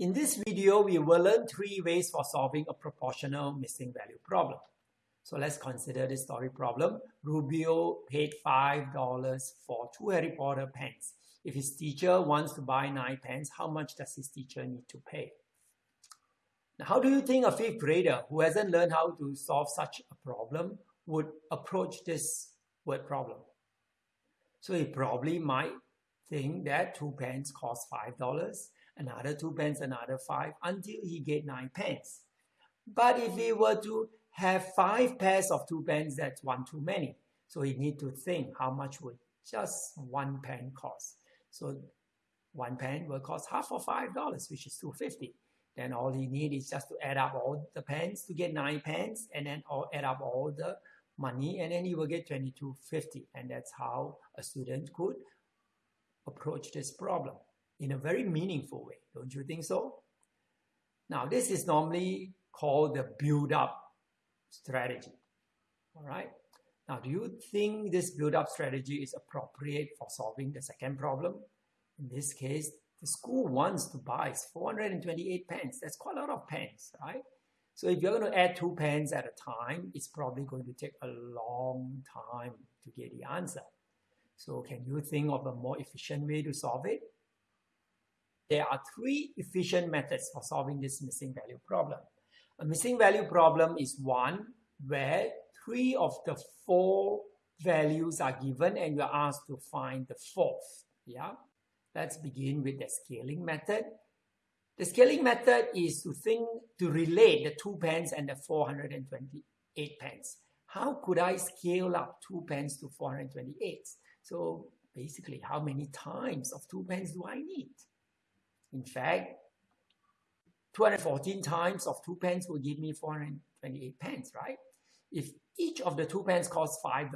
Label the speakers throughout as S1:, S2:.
S1: In this video, we will learn three ways for solving a proportional missing value problem. So let's consider this story problem. Rubio paid $5 for two Harry Potter pens. If his teacher wants to buy nine pens, how much does his teacher need to pay? Now, how do you think a fifth grader who hasn't learned how to solve such a problem would approach this word problem? So he probably might think that two pens cost $5, another two pens, another five, until he get nine pens. But if he were to have five pairs of two pens, that's one too many. So he need to think how much would just one pen cost. So one pen will cost half of five dollars, which is two fifty. Then all he need is just to add up all the pens to get nine pens, and then all add up all the money, and then he will get twenty two fifty. And that's how a student could approach this problem in a very meaningful way. Don't you think so? Now, this is normally called the build-up strategy. All right. Now, do you think this build-up strategy is appropriate for solving the second problem? In this case, the school wants to buy 428 pens. That's quite a lot of pens, right? So if you're going to add two pens at a time, it's probably going to take a long time to get the answer. So can you think of a more efficient way to solve it? There are three efficient methods for solving this missing value problem. A missing value problem is one where three of the four values are given and you're asked to find the fourth. Yeah, let's begin with the scaling method. The scaling method is to think to relate the two pence and the 428 pence. How could I scale up two pence to 428? So basically, how many times of two pence do I need? In fact, 214 times of two pence will give me 428 pence, right? If each of the two pence costs $5,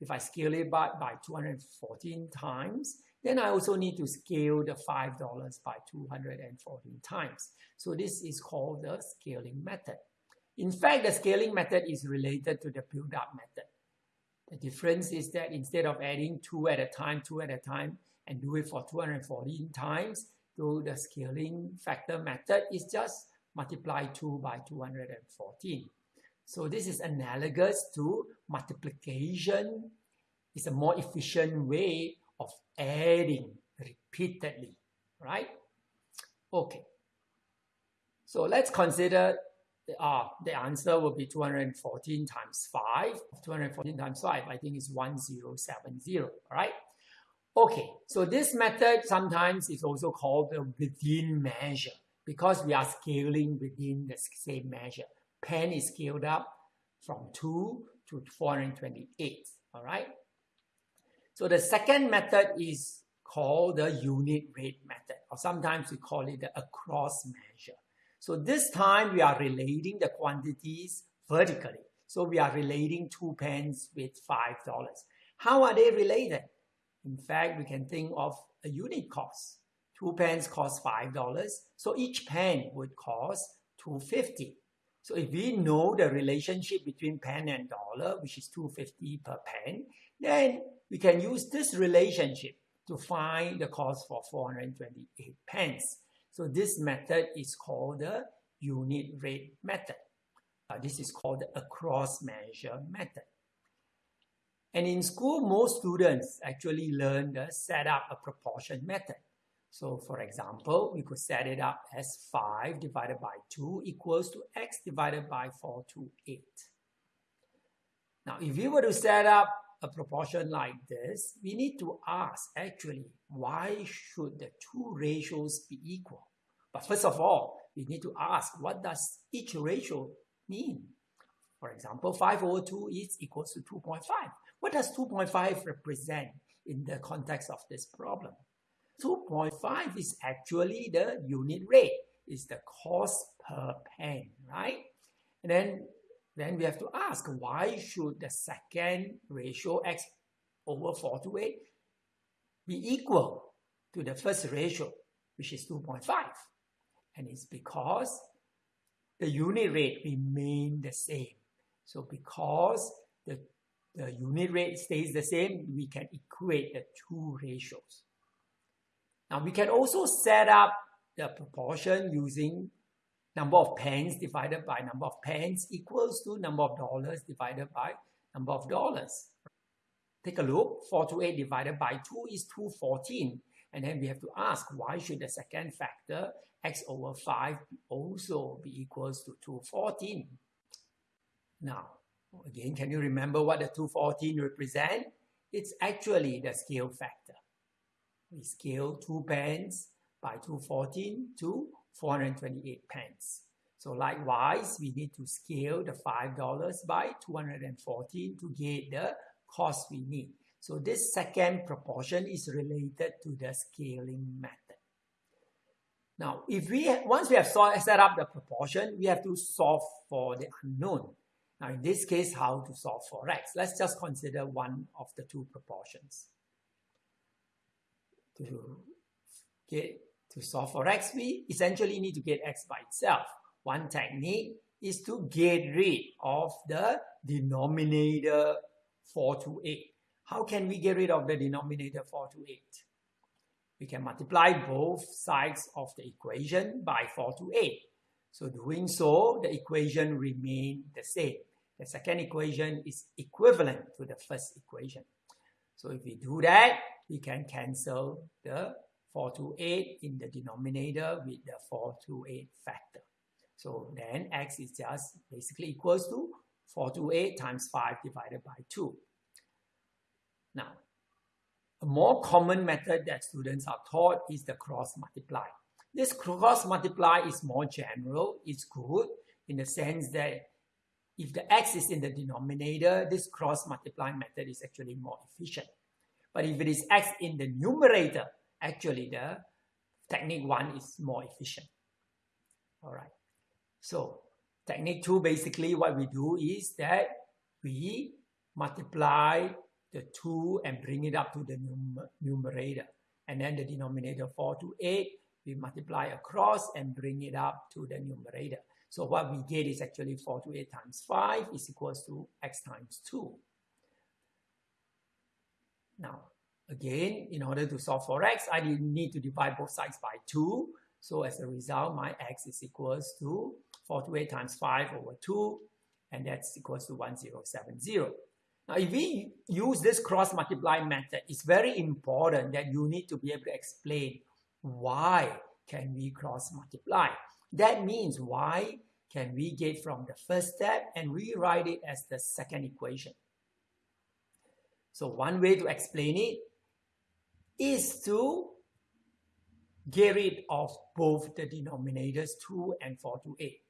S1: if I scale it by, by 214 times, then I also need to scale the $5 by 214 times. So this is called the scaling method. In fact, the scaling method is related to the build-up method. The difference is that instead of adding two at a time, two at a time, and do it for 214 times, so the scaling factor method is just multiply 2 by 214. So this is analogous to multiplication. It's a more efficient way of adding repeatedly, right? Okay. So let's consider the, uh, the answer will be 214 times 5. 214 times 5, I think is 1070, all right? Okay, so this method sometimes is also called the within measure because we are scaling within the same measure. Pen is scaled up from 2 to 428, all right? So the second method is called the unit rate method, or sometimes we call it the across measure. So this time we are relating the quantities vertically. So we are relating two pens with $5. How are they related? In fact, we can think of a unit cost. Two pens cost $5, so each pen would cost 250 So if we know the relationship between pen and dollar, which is 250 per pen, then we can use this relationship to find the cost for 428 pence. So this method is called the unit rate method. Uh, this is called the across measure method. And in school, most students actually learn the set up a proportion method. So for example, we could set it up as 5 divided by 2 equals to x divided by 4 to 8. Now, if we were to set up a proportion like this, we need to ask actually, why should the two ratios be equal? But first of all, we need to ask, what does each ratio mean? For example, 5 over 2 is equals to 2.5. What does 2.5 represent in the context of this problem? 2.5 is actually the unit rate, is the cost per pen, right? And then, then we have to ask, why should the second ratio x over 4 to 8 be equal to the first ratio, which is 2.5? And it's because the unit rate remain the same. So because the the unit rate stays the same, we can equate the two ratios. Now we can also set up the proportion using number of pence divided by number of pence equals to number of dollars divided by number of dollars. Take a look, 428 divided by 2 is 214. And then we have to ask, why should the second factor, x over 5, also be equals to 214? Now, again, can you remember what the 214 represent? It's actually the scale factor. We scale 2 pence by 214 to 428 pence. So likewise, we need to scale the $5 by 214 to get the cost we need. So this second proportion is related to the scaling method. Now, if we once we have set up the proportion, we have to solve for the unknown. Now, in this case, how to solve for x? Let's just consider one of the two proportions. To get to solve for x, we essentially need to get x by itself. One technique is to get rid of the denominator 4 to 8. How can we get rid of the denominator 4 to 8? We can multiply both sides of the equation by 4 to 8. So doing so, the equation remain the same. The second equation is equivalent to the first equation. So if we do that, we can cancel the 4 to 8 in the denominator with the 4 to 8 factor. So then x is just basically equals to 4 to 8 times 5 divided by 2. Now, a more common method that students are taught is the cross multiply. This cross multiply is more general, it's good in the sense that if the x is in the denominator, this cross multiply method is actually more efficient. But if it is x in the numerator, actually the technique one is more efficient. All right. So technique two, basically what we do is that we multiply the 2 and bring it up to the num numerator. And then the denominator 4 to 8, we multiply across and bring it up to the numerator. So what we get is actually 4 to 8 times 5 is equals to x times 2. Now, again, in order to solve for x, I need to divide both sides by 2. So as a result, my x is equals to 4 to 8 times 5 over 2, and that's equals to 1070. Now, if we use this cross multiply method, it's very important that you need to be able to explain why can we cross multiply. That means why can we get from the first step and rewrite it as the second equation. So one way to explain it is to get rid of both the denominators 2 and 4 to 8.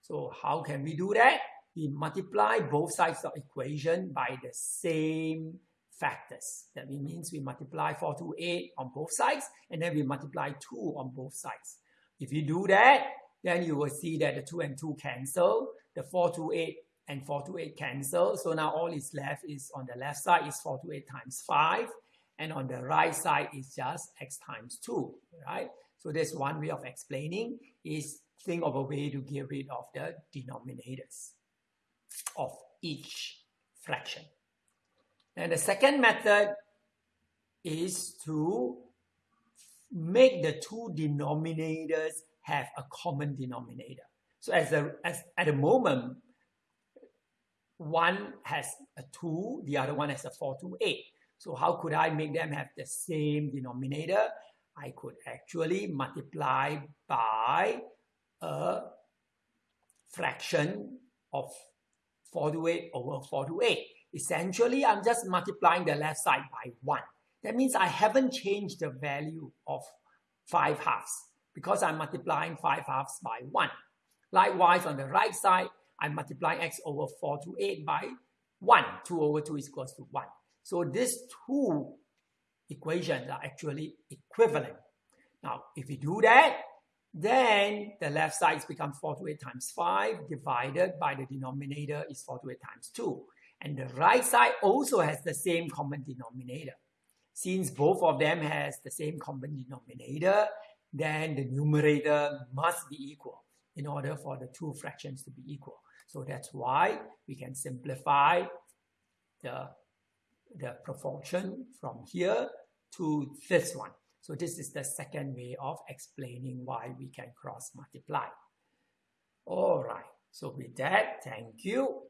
S1: So how can we do that? we multiply both sides of equation by the same factors. That means we multiply 4 to 8 on both sides, and then we multiply 2 on both sides. If you do that, then you will see that the 2 and 2 cancel, the 4 to 8 and 4 to 8 cancel. So now all is left is on the left side is 4 to 8 times 5, and on the right side is just x times 2, right? So there's one way of explaining is think of a way to get rid of the denominators of each fraction. And the second method is to make the two denominators have a common denominator. So as, a, as at the moment, one has a 2, the other one has a 4 to 8. So how could I make them have the same denominator? I could actually multiply by a fraction of 4 to 8 over 4 to 8. Essentially, I'm just multiplying the left side by 1. That means I haven't changed the value of 5 halves because I'm multiplying 5 halves by 1. Likewise, on the right side, I'm multiplying x over 4 to 8 by 1. 2 over 2 is equals to 1. So these two equations are actually equivalent. Now, if we do that, then the left side becomes 4 to 8 times 5 divided by the denominator is 4 to 8 times 2. And the right side also has the same common denominator. Since both of them has the same common denominator, then the numerator must be equal in order for the two fractions to be equal. So that's why we can simplify the, the proportion from here to this one. So this is the second way of explaining why we can cross multiply. All right. So with that, thank you.